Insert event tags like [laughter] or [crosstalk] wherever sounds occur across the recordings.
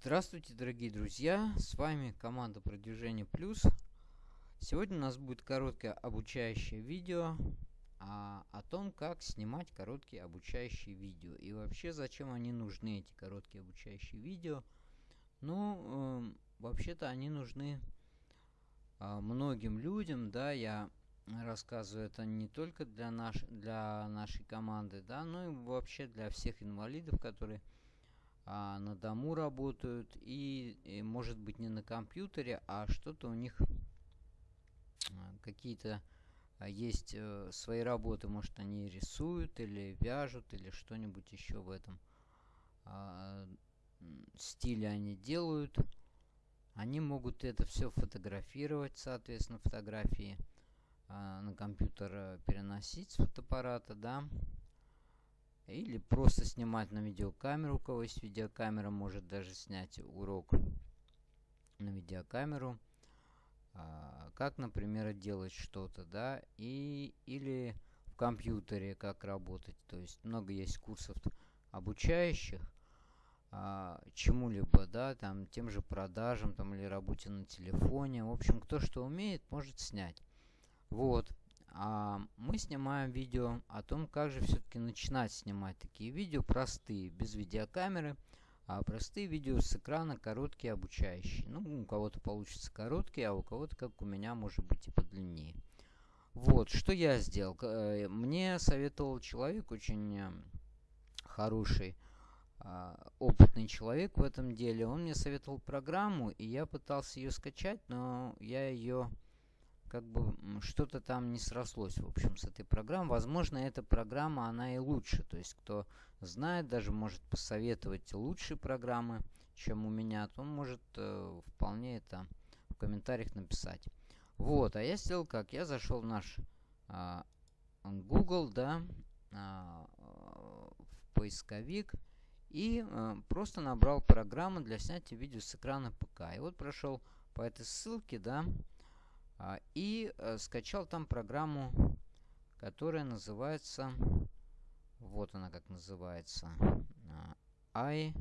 Здравствуйте, дорогие друзья! С вами команда Продвижение Плюс. Сегодня у нас будет короткое обучающее видео а, о том, как снимать короткие обучающие видео. И вообще, зачем они нужны, эти короткие обучающие видео. Ну, э, вообще-то они нужны э, многим людям, да, я рассказываю это не только для, наш, для нашей команды, да, но и вообще для всех инвалидов, которые а, на дому работают и, и может быть не на компьютере, а что-то у них а, какие-то а, есть э, свои работы, может они рисуют или вяжут или что-нибудь еще в этом а, стиле они делают. Они могут это все фотографировать, соответственно, фотографии на компьютер э, переносить с фотоаппарата, да. Или просто снимать на видеокамеру. У кого есть видеокамера, может даже снять урок на видеокамеру. А, как, например, делать что-то, да, и, или в компьютере как работать. То есть много есть курсов обучающих а, чему-либо, да, там, тем же продажам, там, или работе на телефоне. В общем, кто что умеет, может снять. Вот а мы снимаем видео о том, как же все-таки начинать снимать такие видео простые, без видеокамеры, а простые видео с экрана, короткие, обучающие. Ну, у кого-то получится короткие, а у кого-то, как у меня, может быть и подлиннее. Вот, что я сделал. Э, мне советовал человек, очень э, хороший, а, опытный человек в этом деле. Он мне советовал программу, и я пытался ее скачать, но я ее как бы что-то там не срослось, в общем, с этой программой. Возможно, эта программа, она и лучше. То есть, кто знает, даже может посоветовать лучшие программы, чем у меня, то он может э, вполне это в комментариях написать. Вот, а я сделал как? Я зашел в наш э, Google, да, э, в поисковик и э, просто набрал программу для снятия видео с экрана ПК. И вот прошел по этой ссылке, да, и э, скачал там программу, которая называется, вот она как называется, i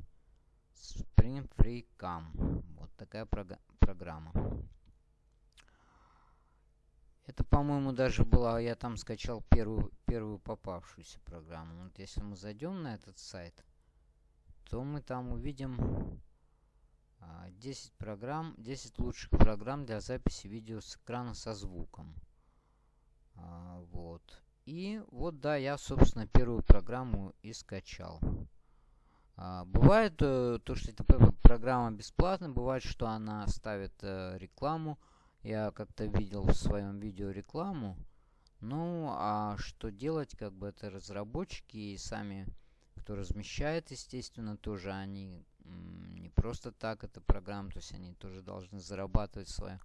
Spring Free Cam. Вот такая прог программа. Это, по-моему, даже была, я там скачал первую, первую попавшуюся программу. Вот если мы зайдем на этот сайт, то мы там увидим 10 а, программ, 10 лучших программ для записи видео с экрана со звуком. А, вот. И вот, да, я, собственно, первую программу и скачал. А, бывает э, то, что эта программа бесплатная, бывает, что она ставит э, рекламу. Я как-то видел в своем видео рекламу. Ну, а что делать, как бы это разработчики и сами, кто размещает, естественно, тоже они просто так эта программа, то есть они тоже должны зарабатывать свое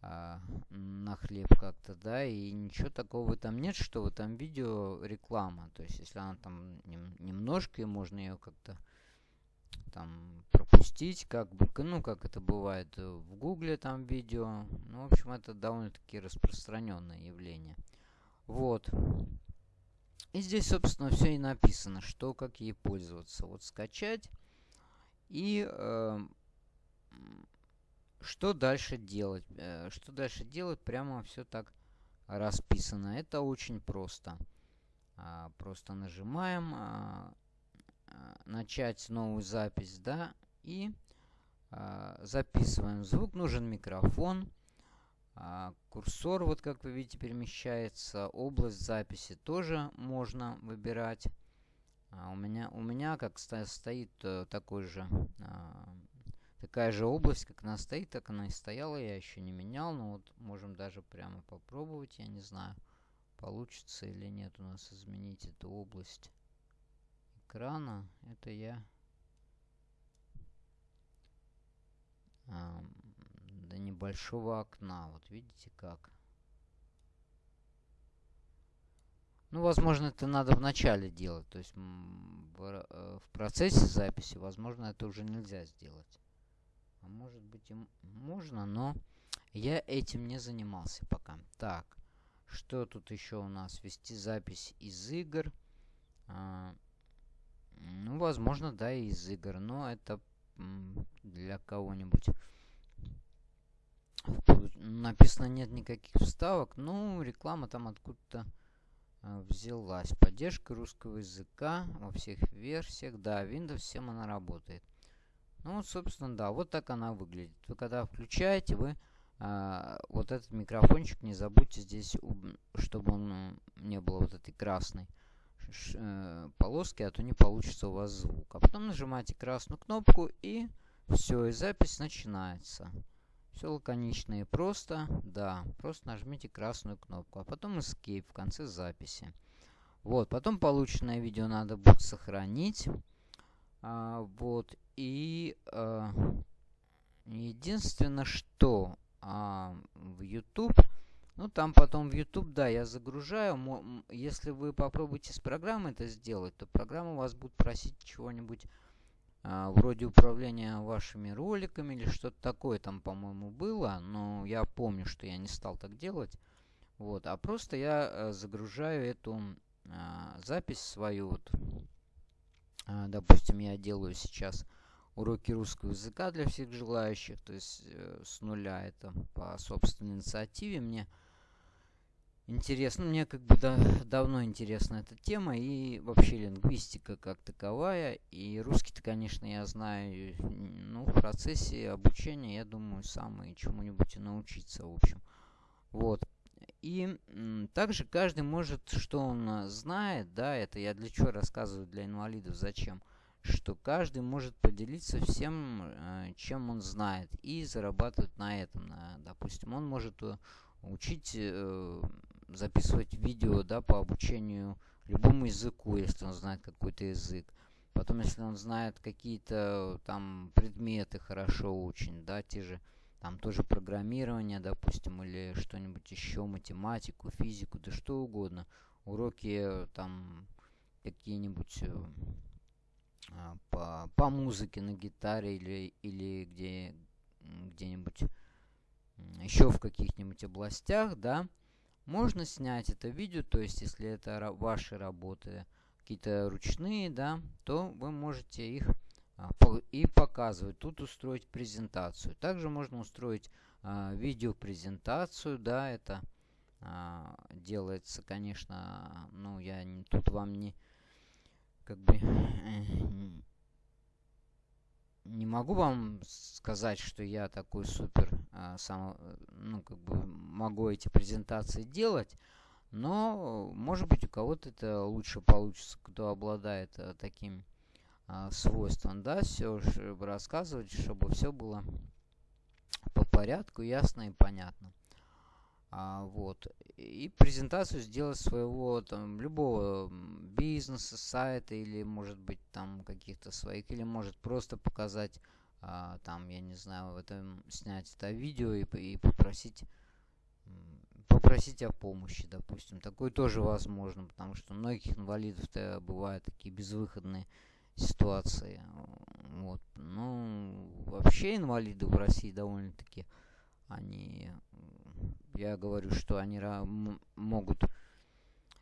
а, на хлеб как-то, да, и ничего такого там нет, что в этом видео реклама, то есть если она там нем, немножко, и можно ее как-то там пропустить, как бы, ну, как это бывает в гугле там видео, ну, в общем, это довольно-таки распространенное явление. Вот. И здесь, собственно, все и написано, что, как ей пользоваться. Вот скачать. И э, что дальше делать? Э, что дальше делать? Прямо все так расписано. Это очень просто. А, просто нажимаем а, начать новую запись, да, и а, записываем звук. Нужен микрофон. Курсор, вот как вы видите, перемещается. Область записи тоже можно выбирать. А у меня, у меня как стоит э, такой же, а, такая же область, как она стоит, так она и стояла. Я еще не менял, но вот можем даже прямо попробовать. Я не знаю, получится или нет у нас изменить эту область экрана. Это я до небольшого окна. Вот видите как. Ну, возможно, это надо в начале делать. То есть в, э, в процессе записи, возможно, это уже нельзя сделать. А может быть и можно, но я этим не занимался пока. Так, что тут еще у нас? Вести запись из игр. А, ну, возможно, да, из игр. Но это для кого-нибудь. Написано нет никаких вставок. Ну, реклама там откуда-то взялась. Поддержка русского языка во всех версиях. Да, Windows 7 она работает. Ну вот, собственно, да, вот так она выглядит. Вы когда включаете, вы а, вот этот микрофончик не забудьте здесь, чтобы он не было вот этой красной э, полоски, а то не получится у вас звук. А потом нажимаете красную кнопку и все, и запись начинается. Все лаконично и просто. Да, просто нажмите красную кнопку, а потом Escape в конце записи. Вот, потом полученное видео надо будет сохранить. А, вот, и а, единственное, что а, в YouTube, ну там потом в YouTube, да, я загружаю. Если вы попробуете с программой это сделать, то программа вас будет просить чего-нибудь вроде управления вашими роликами или что-то такое там, по-моему, было. Но я помню, что я не стал так делать. Вот, а просто я а, загружаю эту а, запись свою. Вот, а, допустим, я делаю сейчас уроки русского языка для всех желающих, то есть э, с нуля это по собственной инициативе. Мне интересно, мне как бы да, давно интересна эта тема и вообще лингвистика как таковая. И русский-то, конечно, я знаю, ну, в процессе обучения, я думаю, сам и чему-нибудь научиться, в общем. Вот. И также каждый может, что он знает, да, это я для чего рассказываю для инвалидов, зачем, что каждый может поделиться всем, э, чем он знает, и зарабатывать на этом. Допустим, он может э, учить э, записывать видео да, по обучению любому языку, если он знает какой-то язык. Потом, если он знает какие-то там предметы хорошо очень, да, те же, там тоже программирование, допустим, или что-нибудь еще, математику, физику, да что угодно. Уроки там какие-нибудь э, а, по, по музыке на гитаре или, или где, где-нибудь еще в каких-нибудь областях, да, можно снять это видео, то есть если это ваши работы какие-то ручные, да, то вы можете их а, и показывать. Тут устроить презентацию. Также можно устроить а, видеопрезентацию, да, это а, делается, конечно, ну я не, тут вам не как бы не могу вам сказать, что я такой супер, сам, ну, как бы могу эти презентации делать, но, может быть, у кого-то это лучше получится, кто обладает а, таким а, свойством, да, все, чтобы рассказывать, чтобы все было по порядку, ясно и понятно. А, вот. И презентацию сделать своего там любого бизнеса, сайта или может быть там каких-то своих, или может просто показать а, там, я не знаю, в этом снять это видео и, и попросить попросить о помощи, допустим. Такое тоже возможно, потому что у многих инвалидов-то бывают такие безвыходные ситуации. Вот. Ну, вообще инвалиды в России довольно-таки они я говорю, что они могут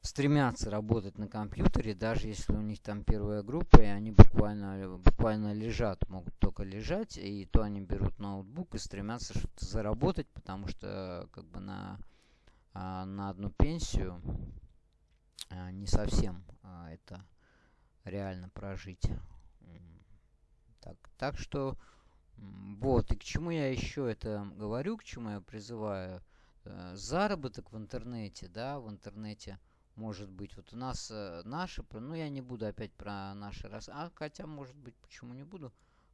стремятся работать на компьютере, даже если у них там первая группа, и они буквально, буквально лежат, могут только лежать, и то они берут ноутбук и стремятся что-то заработать, потому что как бы на, а, на одну пенсию а, не совсем а, это реально прожить. Так, так что вот, и к чему я еще это говорю, к чему я призываю – Э, заработок в интернете, да, в интернете может быть. Вот у нас э, наши, ну я не буду опять про наши раз, а хотя может быть почему не буду.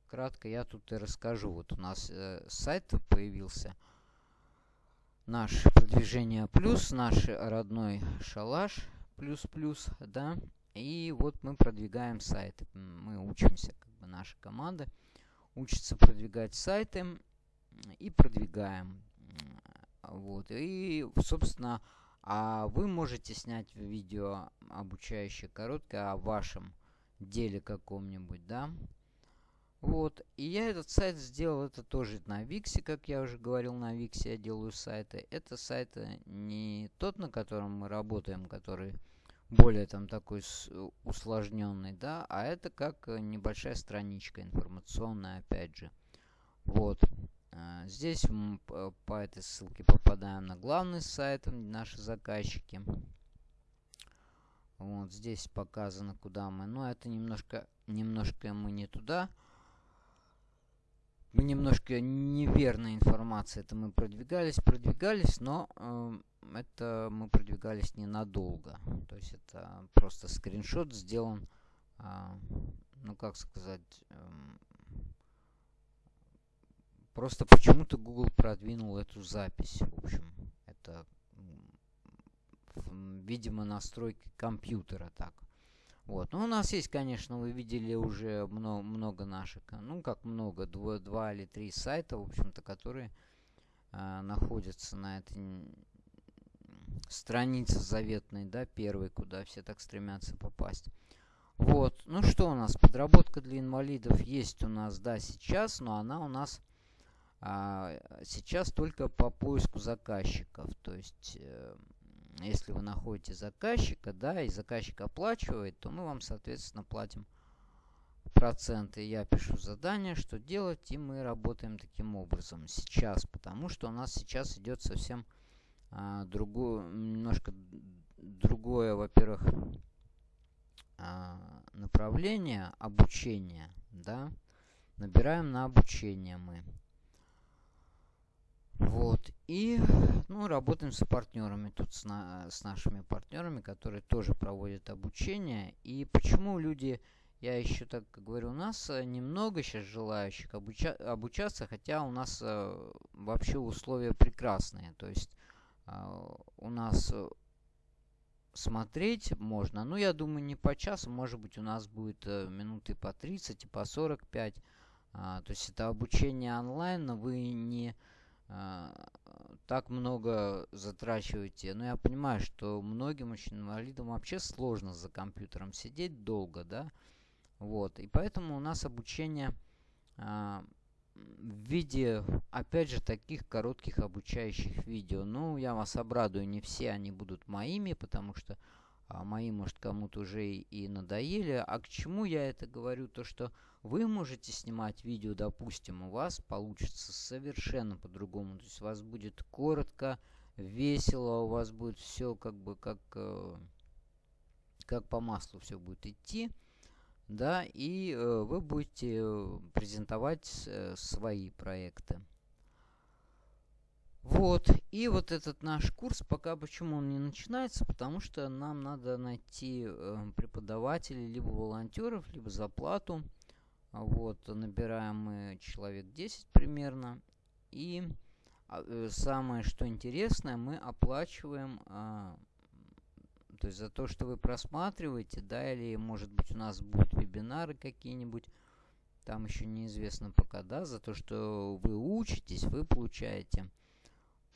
Кратко я тут и расскажу. Вот у нас э, сайт появился. Наш продвижение плюс, наш родной шалаш плюс плюс, да. И вот мы продвигаем сайты. Мы учимся, как бы наша команда учится продвигать сайты и продвигаем. Вот. И, собственно, а вы можете снять видео обучающее короткое о вашем деле каком-нибудь, да? Вот. И я этот сайт сделал, это тоже на Виксе, как я уже говорил, на Виксе я делаю сайты. Это сайт не тот, на котором мы работаем, который более там такой усложненный, да, а это как небольшая страничка информационная, опять же. Вот. А, здесь мы по этой ссылке попадаем на главный сайт, наши заказчики. Вот здесь показано, куда мы. Но это немножко, немножко мы не туда. Немножко неверная информация. Это мы продвигались, продвигались, но э, это мы продвигались ненадолго. То есть это просто скриншот сделан, э, ну как сказать, э, просто почему-то Google продвинул эту запись. В общем, это видимо, настройки компьютера так. Вот. Ну, у нас есть, конечно, вы видели уже много, много наших, ну, как много, два, два или три сайта, в общем-то, которые э, находятся на этой странице заветной, да, первой, куда все так стремятся попасть. Вот. Ну, что у нас? Подработка для инвалидов есть у нас, да, сейчас, но она у нас а, сейчас только по поиску заказчиков. То есть... Э, если вы находите заказчика, да, и заказчик оплачивает, то мы вам, соответственно, платим проценты. Я пишу задание, что делать, и мы работаем таким образом сейчас, потому что у нас сейчас идет совсем а, другое, немножко другое, во-первых, а, направление обучения, да, набираем на обучение мы. Вот. И ну, работаем с партнерами тут, с, на, с нашими партнерами, которые тоже проводят обучение. И почему люди, я еще так говорю, у нас э, немного сейчас желающих обуча, обучаться, хотя у нас э, вообще условия прекрасные. То есть э, у нас э, смотреть можно, ну я думаю не по часу, может быть у нас будет э, минуты по 30 и по 45. А, то есть это обучение онлайн, но вы не так много затрачиваете. Но я понимаю, что многим очень инвалидам вообще сложно за компьютером сидеть долго, да. Вот. И поэтому у нас обучение а, в виде, опять же, таких коротких обучающих видео. Ну, я вас обрадую, не все они будут моими, потому что а мои, может, кому-то уже и, надоели. А к чему я это говорю? То, что вы можете снимать видео, допустим, у вас получится совершенно по-другому. То есть у вас будет коротко, весело, у вас будет все как бы как, э, как по маслу все будет идти. Да, и э, вы будете э, презентовать свои проекты. Вот, и вот этот наш курс, пока почему он не начинается, потому что нам надо найти э, преподавателей, либо волонтеров, либо за плату. Вот, набираем мы человек 10 примерно. И э, самое, что интересное, мы оплачиваем, э, то есть за то, что вы просматриваете, да, или может быть у нас будут вебинары какие-нибудь, там еще неизвестно пока, да, за то, что вы учитесь, вы получаете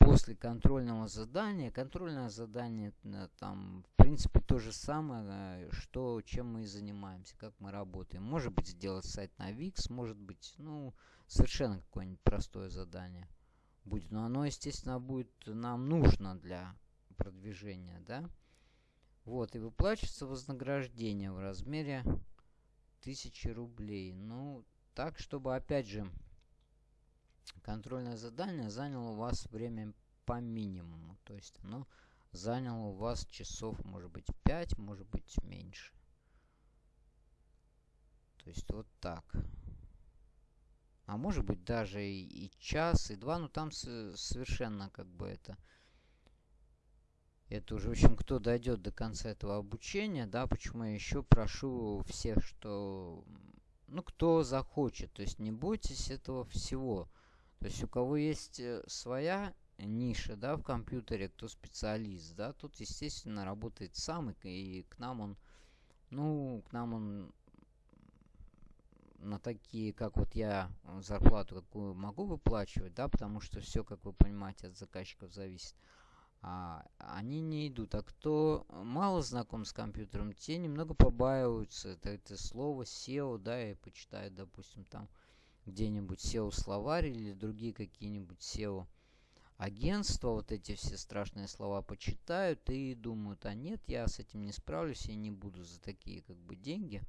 после контрольного задания. Контрольное задание э, там, в принципе, то же самое, что, чем мы и занимаемся, как мы работаем. Может быть, сделать сайт на Wix, может быть, ну, совершенно какое-нибудь простое задание будет. Но оно, естественно, будет нам нужно для продвижения, да. Вот, и выплачивается вознаграждение в размере 1000 рублей. Ну, так, чтобы, опять же, контрольное задание заняло у вас время по минимуму. То есть оно заняло у вас часов, может быть, 5, может быть, меньше. То есть вот так. А может быть даже и, и час, и два, но там совершенно как бы это... Это уже, в общем, кто дойдет до конца этого обучения, да, почему я еще прошу всех, что, ну, кто захочет, то есть не бойтесь этого всего. То есть у кого есть э, своя ниша, да, в компьютере, кто специалист, да, тут, естественно, работает сам, и, и к нам он, ну, к нам он на такие, как вот я, зарплату какую могу выплачивать, да, потому что все, как вы понимаете, от заказчиков зависит. А, они не идут. А кто мало знаком с компьютером, те немного побаиваются. Это, это слово SEO, да, и почитают, допустим, там где-нибудь SEO-словарь или другие какие-нибудь SEO агентства, вот эти все страшные слова почитают и думают, а нет, я с этим не справлюсь, я не буду за такие как бы деньги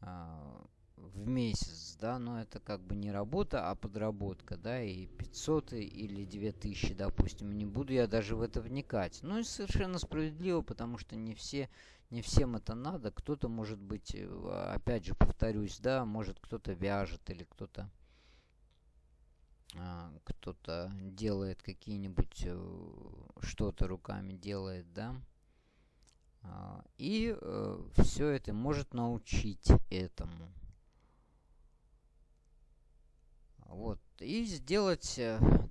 а, в месяц, да, но это как бы не работа, а подработка, да, и 500 или 2000, допустим, не буду я даже в это вникать. Ну и совершенно справедливо, потому что не все, не всем это надо, кто-то может быть, э, опять же повторюсь, да, может кто-то вяжет или кто-то а, кто-то делает какие-нибудь э, что-то руками делает, да, а, и э, все это может научить этому. Вот. И сделать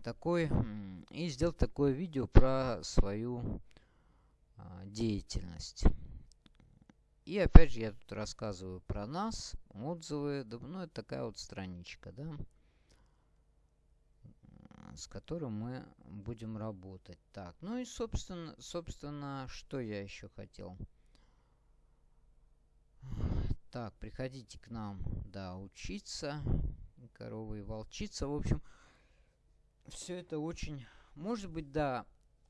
такой, и сделать такое видео про свою а, деятельность. И опять же я тут рассказываю про нас, отзывы, ну это такая вот страничка, да, с которой мы будем работать. Так, ну и собственно, собственно, что я еще хотел. Так, приходите к нам, да, учиться корова и волчица. В общем, все это очень... Может быть, да,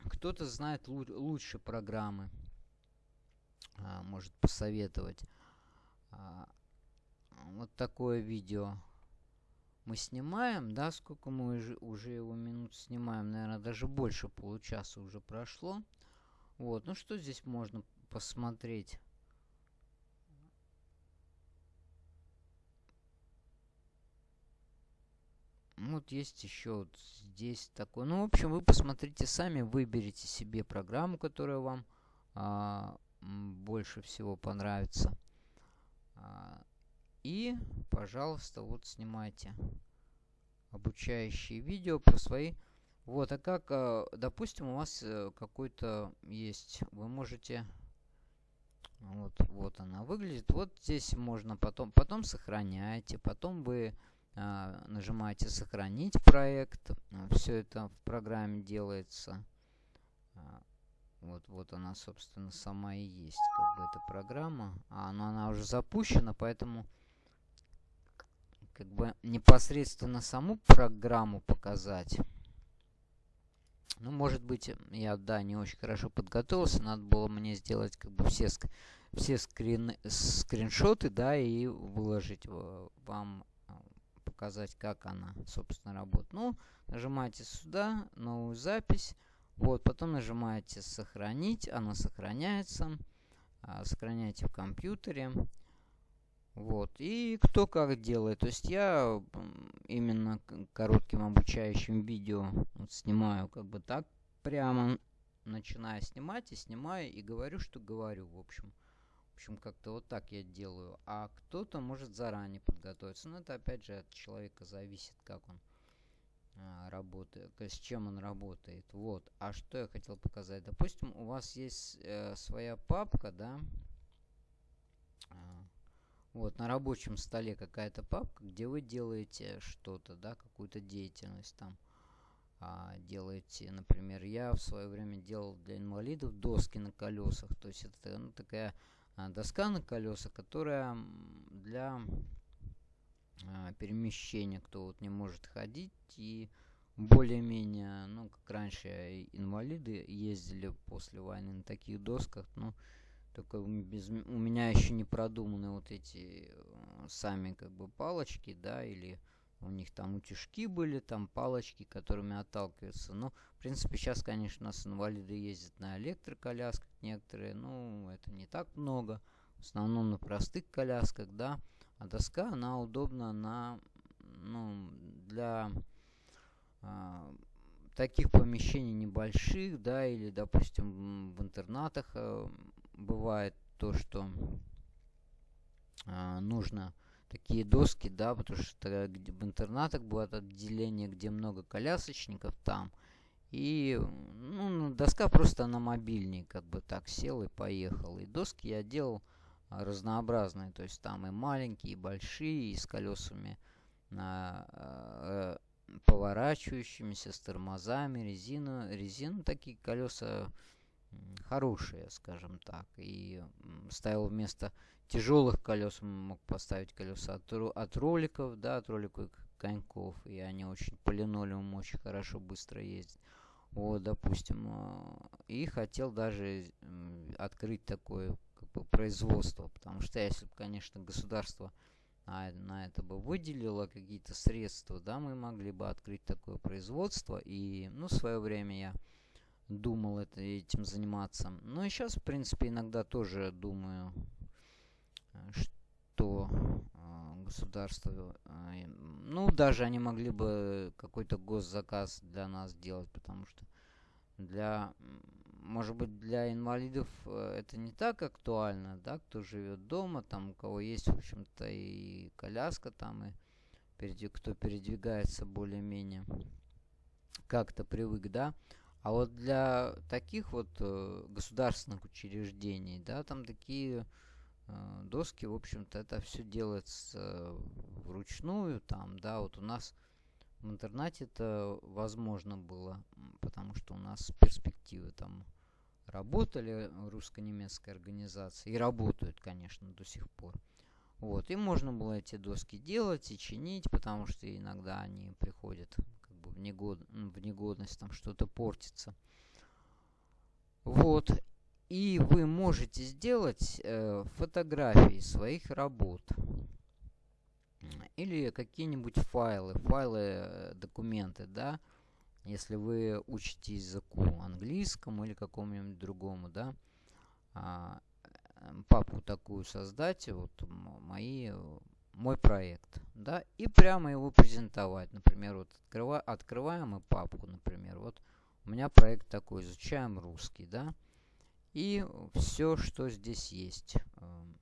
кто-то знает лучше программы. А, может посоветовать. А, вот такое видео мы снимаем, да, сколько мы уже, уже его минут снимаем, наверное, даже больше получаса уже прошло. Вот, ну что здесь можно посмотреть? Вот есть еще вот здесь такой. Ну, в общем, вы посмотрите сами, выберите себе программу, которая вам а, больше всего понравится. А, и, пожалуйста, вот снимайте обучающие видео про свои... Вот, а как, а, допустим, у вас э, какой-то есть, вы можете... Вот, вот она выглядит. Вот здесь можно потом, потом сохраняйте, потом вы а, нажимаете «Сохранить проект». Все это в программе делается. Вот, вот она, собственно, сама и есть, как бы, эта программа. А, но она уже запущена, поэтому как бы непосредственно саму программу показать. Ну, может быть, я, да, не очень хорошо подготовился. Надо было мне сделать как бы все, все скрин, скриншоты, да, и выложить вам показать, как она, собственно, работает. Ну, нажимаете сюда, новую запись. Вот, потом нажимаете «Сохранить», она сохраняется. А, сохраняйте в компьютере. Вот, и кто как делает. То есть я именно коротким обучающим видео вот, снимаю как бы так прямо, начинаю снимать и снимаю и говорю, что говорю, в общем. В общем, как-то вот так я делаю. А кто-то может заранее подготовиться. Но это опять же от человека зависит, как он а, работает, с чем он работает. Вот. А что я хотел показать? Допустим, у вас есть э, своя папка, да? А, вот, на рабочем столе какая-то папка, где вы делаете что-то, да, какую-то деятельность там. А, делаете, например, я в свое время делал для инвалидов доски на колесах. То есть это ну, такая а, доска на колеса, которая для а, перемещения, кто вот не может ходить и более-менее, ну, как раньше инвалиды ездили после войны на таких досках, ну, только без, у меня еще не продуманы вот эти э, сами как бы палочки, да, или у них там утюжки были, там палочки, которыми отталкиваются. Ну, в принципе, сейчас, конечно, у нас инвалиды ездят на электроколясках некоторые, ну, это не так много. В основном на простых колясках, да. А доска, она удобна на, ну, для э, таких помещений небольших, да, или, допустим, в интернатах э, бывает то, что э, нужно такие доски, да, потому что в интернатах бывает отделение, где много колясочников там. И ну, доска просто на мобильный, как бы так сел и поехал. И доски я делал разнообразные, то есть там и маленькие, и большие, и с колесами на, э, поворачивающимися, с тормозами, резину, резину такие колеса хорошие, скажем так. И ставил вместо тяжелых колес, мог поставить колеса от, от роликов, да, от роликовых коньков. И они очень по линолеуму очень хорошо, быстро ездят. Вот, допустим. А, и хотел даже открыть такое производство. Потому что если бы, конечно, государство на, на это бы выделила какие-то средства, да, мы могли бы открыть такое производство. И, ну, в свое время я думал это, этим заниматься. Ну и сейчас, в принципе, иногда тоже думаю, э, что э, государство, э, ну, даже они могли бы какой-то госзаказ для нас сделать, потому что для может быть, для инвалидов э, это не так актуально, да, кто живет дома, там, у кого есть, в общем-то, и коляска там, и перед, кто передвигается более-менее как-то привык, да. А вот для таких вот э, государственных учреждений, да, там такие э, доски, в общем-то, это все делается вручную, там, да, вот у нас в интернате это возможно было, потому что у нас перспективы там работали русско-немецкой организации и работают, конечно, до сих пор. Вот, и можно было эти доски делать и чинить, потому что иногда они приходят как бы в, негод... в негодность, там что-то портится. Вот, и вы можете сделать э, фотографии своих работ или какие-нибудь файлы, файлы, э, документы, да, если вы учите языку английскому или какому-нибудь другому, да, а, эм, папку такую создать, вот мои, мой проект, да, и прямо его презентовать. Например, вот открыва, открываем мы папку, например, вот у меня проект такой, изучаем русский, да, и все, что здесь есть, эм,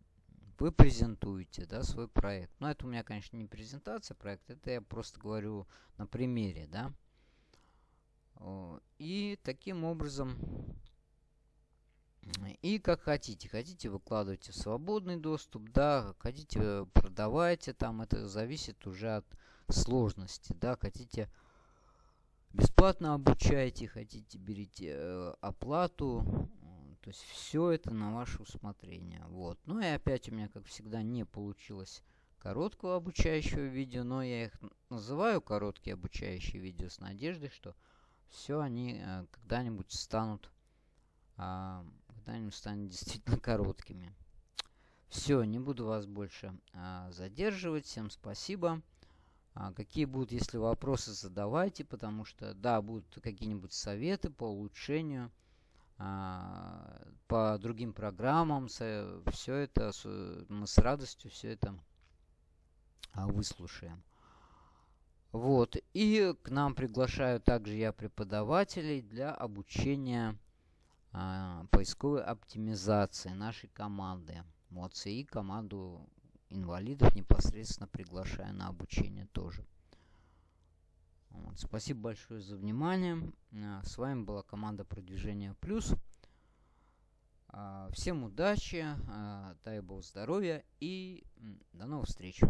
вы презентуете, да, свой проект. Но это у меня, конечно, не презентация проекта, это я просто говорю на примере, да. И таким образом, и как хотите. Хотите выкладывайте в свободный доступ, да, хотите продавайте, там это зависит уже от сложности, да, хотите бесплатно обучайте, хотите берите э, оплату, то есть все это на ваше усмотрение. Вот. Ну и опять у меня, как всегда, не получилось короткого обучающего видео, но я их называю короткие обучающие видео с надеждой, что все они э, когда-нибудь станут, э, когда-нибудь станут [laughs] действительно короткими. Все, не буду вас больше э, задерживать. Всем спасибо. А, какие будут, если вопросы, задавайте, потому что, да, будут какие-нибудь советы по улучшению, а, по другим программам. Все это, мы с радостью все это а, выслушаем. Вот. И к нам приглашаю также я преподавателей для обучения э, поисковой оптимизации нашей команды. Вот. И команду инвалидов непосредственно приглашаю на обучение тоже. Вот. Спасибо большое за внимание. А, с вами была команда продвижения плюс. А, всем удачи, дай бог здоровья и до новых встреч.